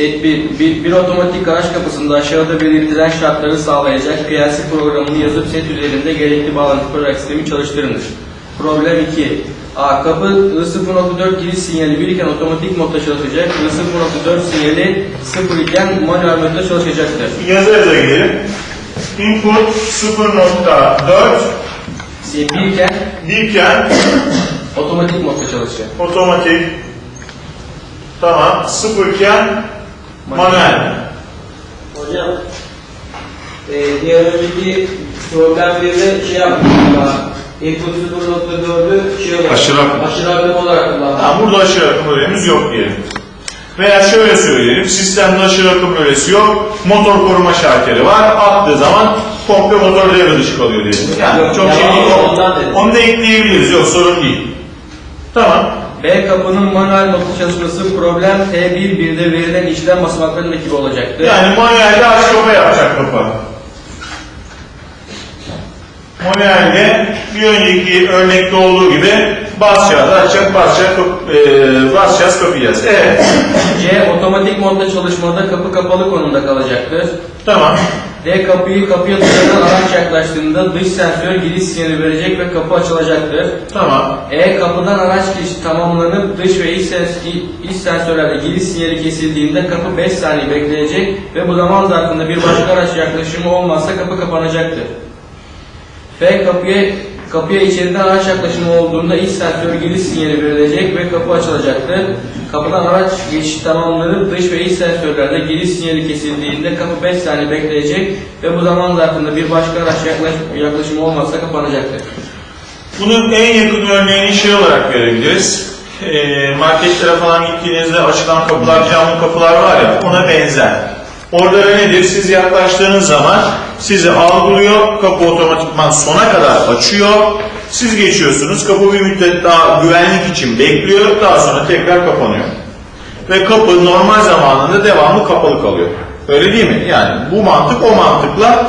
Set 1. Bir, bir otomatik garaj kapısında aşağıda belirtilen şartları sağlayacak kıyasi programını yazıp set üzerinde gerekli bağlantı program sistemi çalıştırınız. Problem 2. A. Kapı I0.4 giriş sinyali 1 iken otomatik modda çalışacak. I0.4 sinyali 0 iken manuel modda çalışacaktır. Yazı yaza gidelim. Input 0.4 Set 1 iken birken otomatik modda çalışacak. otomatik tamam sıfırken manuel. Hocam, e, diğer önceki problem bir de şey yaptık. Input 0.4'ü şey olarak, Aşırı akım. aşırı akım olarak kullandık. Tamam burada aşırı akım bölümümüz yok diyelim. Veya şöyle söyleyelim, sistemde aşırı akım bölesi yok, motor koruma şalteri var, attığı zaman komple motor devre dışı kalıyor diyelim. Yani Yok, çok şey değil. Onu da ekleyebiliriz, yok sorun değil. Tamam. B kapının manuel modda çalışması problem T1 birde verilen işlem basamaklarının ekibi olacaktır. Yani manuelde aç kapa yapacak kapı. Manuelde bir önceki örnekte olduğu gibi basacağız, açacak, basacak, e, basacağız, kapayacağız. Evet, C otomatik modda çalışmada kapı kapalı konumda kalacaktır. tamam. D kapıyı kapıya dışarıdan araç yaklaştığında dış sensör giriş sinyali verecek ve kapı açılacaktır. Tamam. E kapıdan araç girişi tamamlanıp dış ve iç, sens iç sensörlerle giriş sinyali kesildiğinde kapı 5 saniye bekleyecek ve bu zaman zarfında bir başka araç yaklaşımı olmazsa kapı kapanacaktır. F kapıya kapıya içeriden araç yaklaşımı olduğunda iç sensör giriş sinyali verilecek ve kapı açılacaktır. Kapıdan araç geçişi tamamlanıp dış ve iç sensörlerde giriş sinyali kesildiğinde kapı 5 saniye bekleyecek ve bu zaman zarfında bir başka araç yaklaş- yaklaşımı olmazsa kapanacaktır. Bunun en yakın örneğini şey olarak görebiliriz. Ee, marketlere falan gittiğinizde açılan kapılar, camlı kapılar var ya ona benzer. Orada da nedir? Siz yaklaştığınız zaman sizi algılıyor, kapı otomatikman sona kadar açıyor. Siz geçiyorsunuz, kapı bir müddet daha güvenlik için bekliyor, daha sonra tekrar kapanıyor. Ve kapı normal zamanında devamlı kapalı kalıyor. Öyle değil mi? Yani bu mantık o mantıkla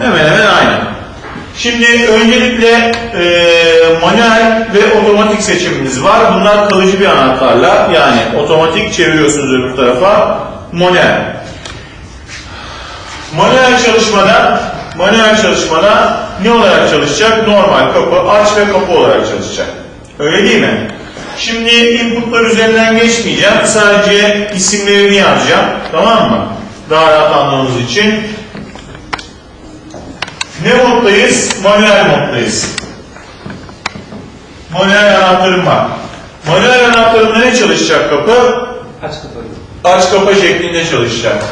hemen hemen aynı. Şimdi öncelikle e, manuel ve otomatik seçimimiz var. Bunlar kalıcı bir anahtarla yani otomatik çeviriyorsunuz öbür tarafa manuel. Manuel çalışmada manuel çalışmada ne olarak çalışacak? Normal kapı aç ve kapı olarak çalışacak. Öyle değil mi? Şimdi inputlar üzerinden geçmeyeceğim. Sadece isimlerini yazacağım. Tamam mı? Daha rahat anlamamız için. Ne moddayız? Manuel moddayız. Manuel anahtarım var. Manuel anahtarımda ne çalışacak kapı? Aç kapıyı. Aç kapa şeklinde çalışacak.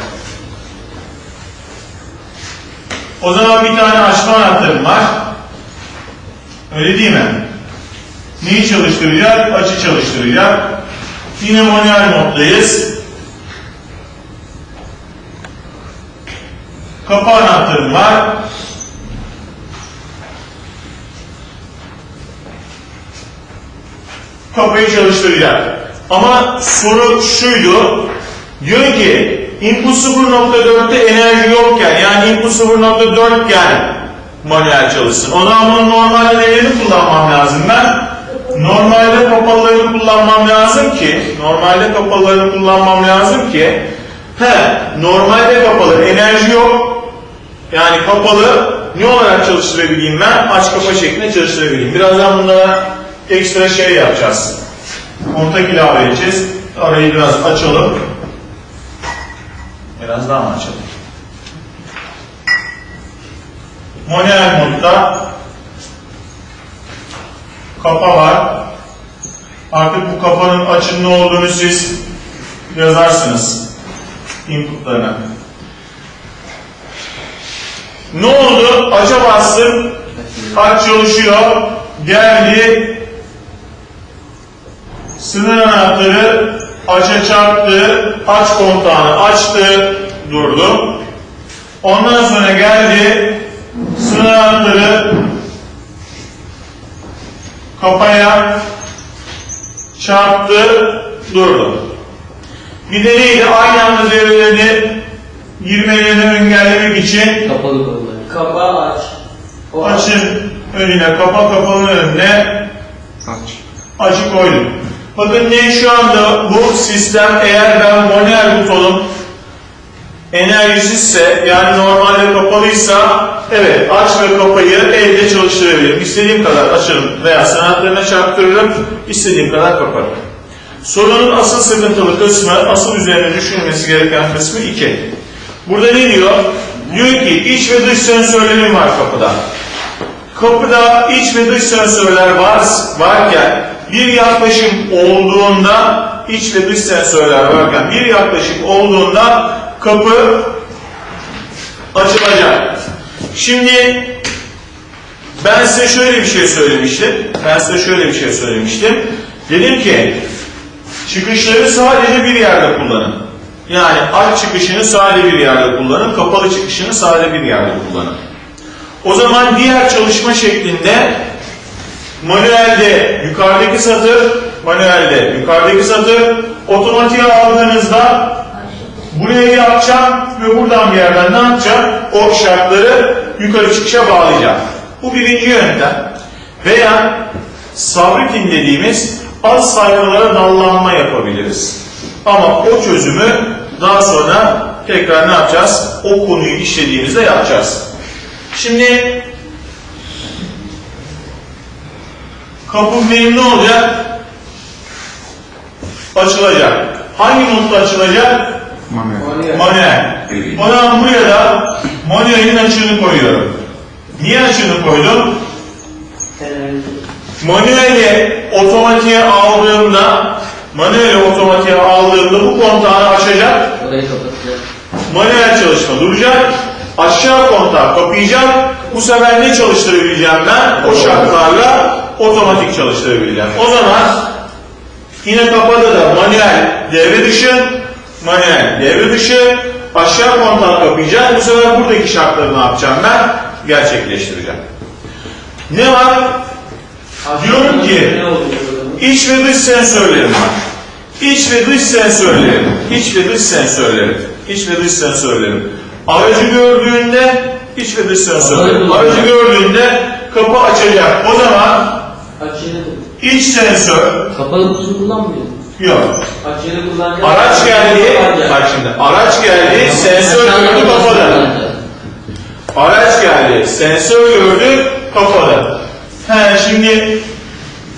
O zaman bir tane açma anahtarım var. Öyle değil mi? Neyi çalıştıracak? Açı çalıştıracak. Yine manuel moddayız. Kapı anahtarım var. Kapıyı çalıştıracak. Ama soru şuydu. Diyor ki input 0.4'te enerji yokken yani input 0.4 iken manuel çalışsın. O zaman normalde nelerini kullanmam lazım ben? Normalde kapalılarını kullanmam lazım ki normalde kapalılarını kullanmam lazım ki he normalde kapalı enerji yok yani kapalı ne olarak çalıştırabileyim ben? Aç kapa şeklinde çalıştırabileyim. Birazdan bunlara ekstra şey yapacağız. Kontak ilave edeceğiz. Arayı biraz açalım. Biraz daha açalım? Manuel modda kapa var. Artık bu kapanın açın ne olduğunu siz yazarsınız inputlarına. Ne oldu? Aça bastım. Aç çalışıyor. Geldi. Sınır anahtarı aça çarptı. Aç kontağını açtı. Durdu. Ondan sonra geldi. Sınır kapaya çarptı. Durdu. Bir de neydi? Aynı anda devrelerini girmelerini engellemek için Kapalı konular. Kapağı aç. O Açın önüne, kapa kapanın önüne Aç. açı koydum. Bakın ne şu anda bu sistem eğer ben manuel butonum enerjisizse yani normalde kapalıysa evet aç ve kapayı elde çalıştırabilirim. İstediğim kadar açarım veya sanatlarına çarptırırım, istediğim kadar kaparım. Sorunun asıl sıkıntılı kısmı, asıl üzerine düşünülmesi gereken kısmı 2. Burada ne diyor? Diyor ki iç ve dış sensörlerim var kapıda. Kapıda iç ve dış sensörler var, varken bir yaklaşım olduğunda iç ve dış sensörler varken bir yaklaşım olduğunda kapı açılacak. Şimdi ben size şöyle bir şey söylemiştim. Ben size şöyle bir şey söylemiştim. Dedim ki çıkışları sadece bir yerde kullanın. Yani aç çıkışını sadece bir yerde kullanın, kapalı çıkışını sadece bir yerde kullanın. O zaman diğer çalışma şeklinde manuelde yukarıdaki satır, manuelde yukarıdaki satır, otomatiğe aldığınızda buraya yapacağım ve buradan bir yerden ne yapacağım? O şartları yukarı çıkışa bağlayacağım. Bu birinci yöntem. Veya sabrikin dediğimiz az sayfalara dallanma yapabiliriz. Ama o çözümü daha sonra tekrar ne yapacağız? O konuyu işlediğimizde yapacağız. Şimdi kapı benim ne olacak? Açılacak. Hangi modda açılacak? Manuel. Manuel. O zaman buraya da manuelin açığını koyuyorum. Niye açığını koydum? Manueli otomatiğe aldığımda manueli otomatiğe aldığımda bu kontağını açacak. Manuel çalışma duracak. Aşağı kontağı kapayacak. Bu sefer ne çalıştırabileceğim ben? O şartlarla otomatik çalıştırabileceğim. O zaman yine kapadı da manuel devre dışı, manuel devre dışı, aşağı kontağı kapayacak. Bu sefer buradaki şartları ne yapacağım ben? Gerçekleştireceğim. Ne var? Diyorum ki? İç ve dış sensörlerim var. İç ve dış sensörlerim. İç ve dış sensörlerim. İç ve dış sensörlerim. Aracı gördüğünde iç ve dış sensörlerim. Aracı gördüğünde kapı açacak. O zaman İç sensör Kapalı kutusu kullanmıyor. yok. Açığını kullanacak. Araç geldi. Bak şimdi araç geldi. Sensör gördü kapadı. Araç geldi. Sensör gördü kapadı. He şimdi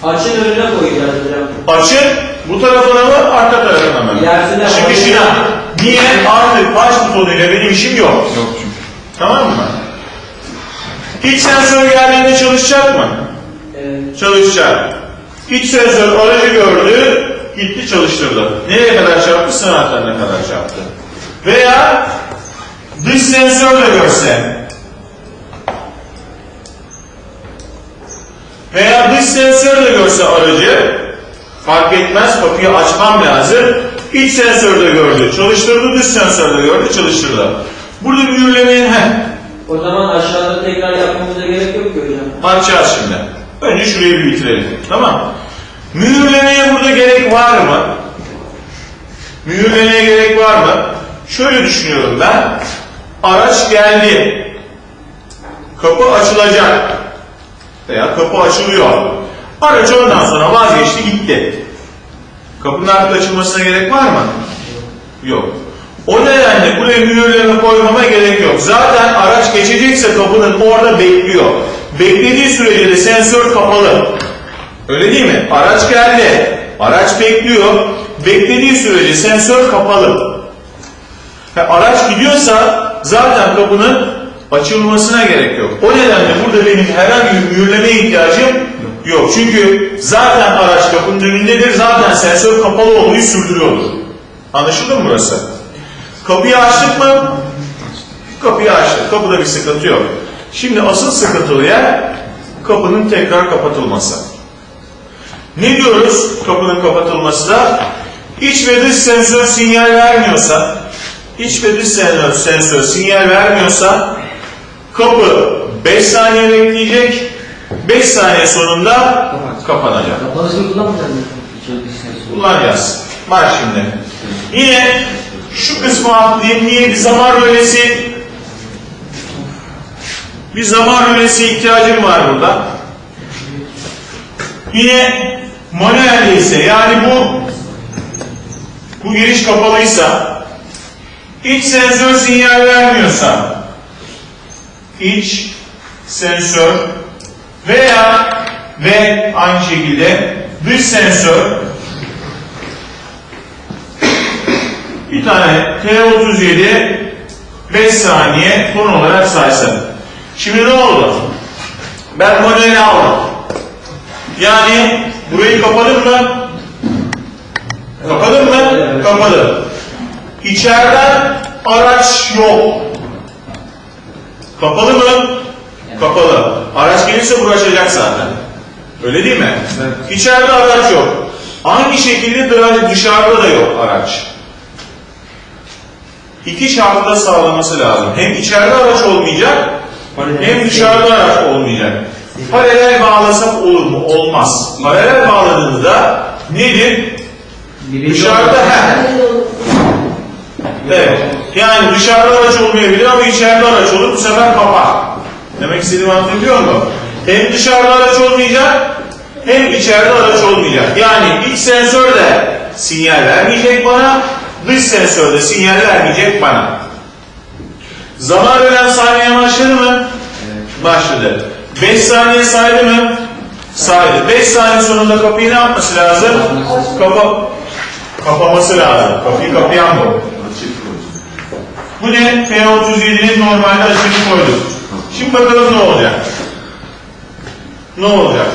Açığın önüne koyacağız hocam. Açık bu tarafına mı arka tarafına mı? İlerisine Çıkışına. bak. Niye? Artık aç butonuyla benim işim yok. Yok çünkü. Tamam mı? İç sensör geldiğinde çalışacak mı? Çalışacak. İç sensör aracı gördü, gitti çalıştırdı. Nereye kadar çarptı? Sınavlarına kadar çarptı. Veya dış sensör de görse. Veya dış sensör de görse aracı, fark etmez kapıyı açmam lazım. İç sensör de gördü, çalıştırdı, dış sensör de gördü, çalıştırdı. Burada mühürlemeyin, heh, O zaman aşağıda tekrar yapmamıza gerek yok ki hocam. Bakacağız şimdi. Önce şurayı bir bitirelim. Tamam. Mühürlemeye burada gerek var mı? Mühürlemeye gerek var mı? Şöyle düşünüyorum ben. Araç geldi. Kapı açılacak. Veya kapı açılıyor. Araç ondan sonra vazgeçti gitti. Kapının artık açılmasına gerek var mı? Yok. O nedenle buraya mühürleme koymama gerek yok. Zaten araç geçecekse kapının orada bekliyor. Beklediği sürece de sensör kapalı. Öyle değil mi? Araç geldi. Araç bekliyor. Beklediği sürece sensör kapalı. Ha, araç gidiyorsa zaten kapının açılmasına gerek yok. O nedenle burada benim herhangi bir mühürleme ihtiyacım yok. Çünkü zaten araç kapının önündedir. Zaten sensör kapalı olmayı sürdürüyordur. Anlaşıldı mı burası? Kapıyı açtık mı? Kapıyı açtık. Kapıda bir sıkıntı yok. Şimdi asıl sıkıntılı yer kapının tekrar kapatılması. Ne diyoruz kapının kapatılması da? İç ve dış sensör sinyal vermiyorsa, iç ve dış sensör, sensör sinyal vermiyorsa kapı 5 saniye bekleyecek, 5 saniye sonunda kapanacak. Kapalısını kullanmayacağız mı? Kullanacağız. Bak şimdi. Yine şu kısmı atlayayım. Niye bir zaman rölesi bir zaman rölesi ihtiyacım var burada. Yine Manuel ise yani bu bu giriş kapalıysa iç sensör sinyal vermiyorsa iç sensör veya ve aynı şekilde dış sensör bir tane T37 5 saniye ton olarak saysın. Şimdi ne oldu? Ben manueli aldım. Yani burayı kapadım mı? Kapadım mı? Kapadım. İçeriden araç yok. Kapalı mı? Kapalı. Araç gelirse bu açacak zaten. Öyle değil mi? İçeride araç yok. Aynı şekilde dış- dışarıda da yok araç. İki şartı da sağlaması lazım. Hem içeride araç olmayacak, hem dışarıda araç olmayacak. Paralel bağlasak olur mu? Olmaz. Paralel bağladığınızda nedir? Dışarıda he. Evet. Yani dışarıda araç olmayabilir ama içeride araç olur. Bu sefer kapar. Demek istediğimi anlatabiliyor muyum? Hem dışarıda araç olmayacak hem içeride araç olmayacak. Yani iç sensör de sinyal vermeyecek bana, dış sensör de sinyal vermeyecek bana. Zaman ölen saniye başladı mı? Başladı. 5 saniye saydı mı? Saydı. 5 saniye sonunda kapıyı ne yapması lazım? Kapa kapaması lazım. Kapıyı kapayan bu. Bu ne? F37'nin normalde açığını koyduk. Şimdi bakalım ne olacak? Ne olacak?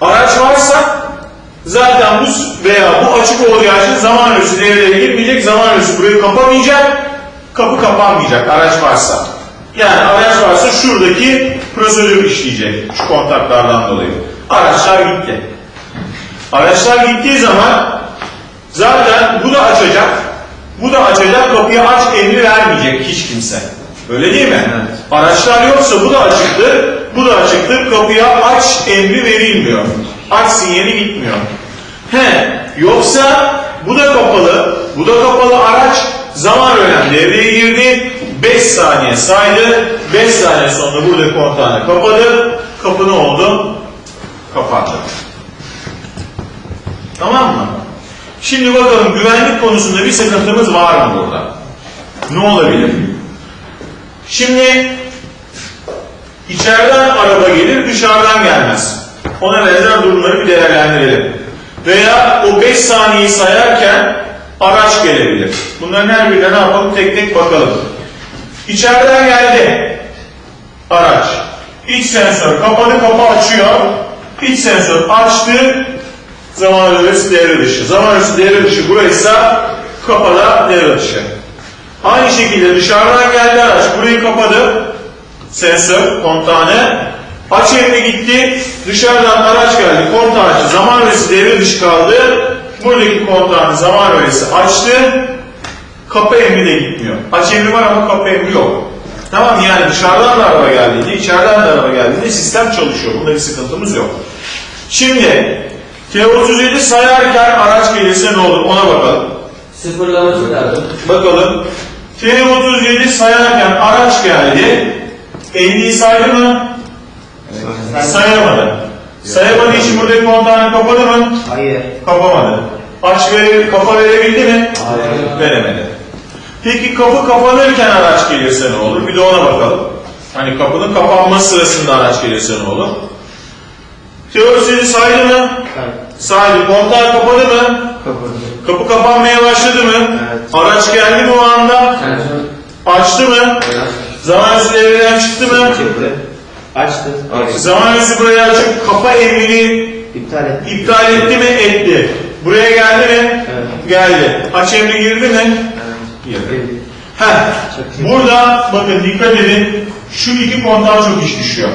Araç varsa zaten bu veya bu açık olacağı için zaman ölçüsü devreye girmeyecek, zaman ölçüsü burayı kapamayacak, kapı kapanmayacak araç varsa. Yani araç varsa şuradaki prosedür işleyecek şu kontaklardan dolayı. Araçlar gitti. Araçlar gittiği zaman zaten bu da açacak, bu da açacak, kapıyı aç emri vermeyecek hiç kimse. Öyle değil mi? Araçlar yoksa bu da açıktır, bu da açıktır, kapıya aç emri verilmiyor. Aç sinyali gitmiyor. He, yoksa bu da kapalı, bu da kapalı araç zaman önem devreye girdi, 5 saniye saydı, 5 saniye sonra burada kontağını kapadı, kapı ne oldu? Kapandı. Tamam mı? Şimdi bakalım güvenlik konusunda bir sıkıntımız var mı burada? Ne olabilir? Şimdi içeriden araba gelir, dışarıdan gelmez. Ona benzer durumları bir değerlendirelim. Veya o 5 saniyeyi sayarken araç gelebilir. Bunların her birine ne yapalım? Tek tek bakalım. İçeriden geldi araç. İç sensör kapadı, kapı açıyor. İç sensör açtı, zaman öğresi devre dışı. Zaman öğresi devre dışı buraysa kapalı devre dışı. Aynı şekilde dışarıdan geldi araç burayı kapadı. Sensör kontağını aç emri gitti. Dışarıdan araç geldi kontağı açtı. Zaman öğresi devre dışı kaldı. Buradaki kontağını zaman öğresi açtı. Kapı emri de gitmiyor. Aç emri var ama kapı emri yok. Tamam yani dışarıdan da araba geldiğinde, içeriden de araba geldiğinde sistem çalışıyor. Bunda bir sıkıntımız yok. Şimdi T37 sayarken araç gelirse ne olur ona bakalım. Sıfırlaması lazım. Bakalım. T37 sayarken araç geldi. 50'yi saydı mı? Sayamadı. Sayamadığı için buradaki kontağını kapadı mı? Hayır. Kapamadı. Aç vere, kafa verebildi mi? Hayır. Veremedi. Peki kapı kapanırken araç gelirse ne olur? Bir de ona bakalım. Hani kapının kapanma sırasında araç gelirse ne olur? Teorisini saydı mı? Hayır. Saydı. Kontağı kapadı mı? Kapadı. Kapı kapanmaya başladı mı? Evet. Araç geldi mi o anda? Sensör. Açtı mı? Zaman öncesi devreden çıktı mı? Çıktı. Açtı. Zaman öncesi buraya açıp kapa emrini İptal et. iptal etti mi? Etti. Buraya geldi mi? Evet. Geldi. Aç emri girdi mi? Girdi. Heh. Burada bakın dikkat edin. Şu iki kontağa çok iş düşüyor.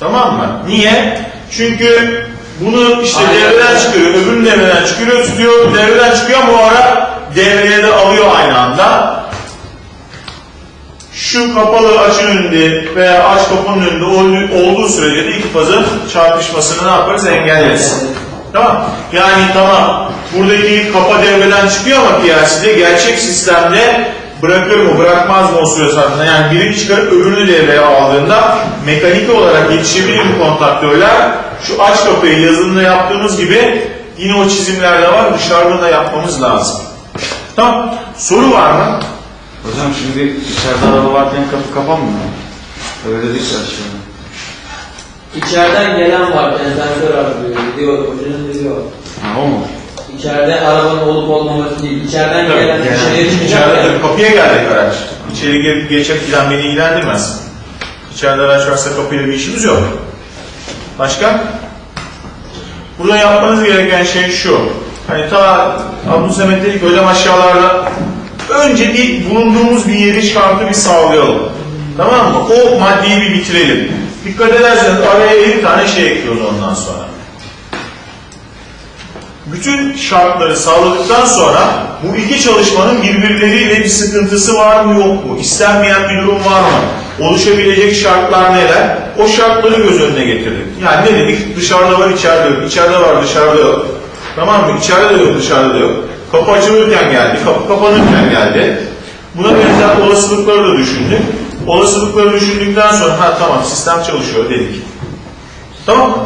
Tamam mı? Niye? Çünkü bunu işte devreden çıkarıyor, öbürünü devreden çıkarıyor, tutuyor, devreden çıkıyor ama o ara devreye de alıyor aynı anda. Şu kapalı açın önünde veya aç kapının önünde ol- olduğu sürece de iki fazın çarpışmasını ne yaparız? Engelleriz. Tamam. Yani tamam buradaki kapa devreden çıkıyor ama PLC'de gerçek sistemde bırakır mı bırakmaz mı o süre zarfında yani birini çıkarıp öbürünü devreye aldığında mekanik olarak yetişebilir mi kontaktörler şu aç kapıyı yazılımda yaptığımız gibi yine o çizimlerde var dışarıda da yapmamız lazım. Tamam. Soru var mı? Hocam şimdi içeride araba varken kapı kapanmıyor. Öyle değil aşağıda. İçeriden gelen var, sensör arıyor, diyor, hocanın diyor. Mu? İçeride arabanın olup olmaması değil, içeriden Tabii, gelen dışarıya çıkacak İçeride ya. tabii kapıya geldik araç. İçeri gelip geçip giden beni ilgilendirmez. İçeride araç varsa kapıyla bir işimiz yok. Başka? Burada yapmanız gereken şey şu. Hani ta Abdülsemet dedik ki, hocam aşağılarda önce bir bulunduğumuz bir yeri şartı bir sağlayalım. Tamam mı? O maddeyi bir bitirelim. Dikkat ederseniz araya 50 tane şey ekliyoruz ondan sonra. Bütün şartları sağladıktan sonra bu iki çalışmanın birbirleriyle bir sıkıntısı var mı yok mu? İstenmeyen bir durum var mı? Oluşabilecek şartlar neler? O şartları göz önüne getirdik. Yani ne dedik? Dışarıda var, içeride yok. İçeride var, dışarıda yok. Tamam mı? İçeride de yok, dışarıda da yok. Kapı açılırken geldi, kapı kapanırken geldi. Buna benzer olasılıkları da düşündük. Olasılıkları düşündükten sonra ha tamam sistem çalışıyor dedik. Tamam mı?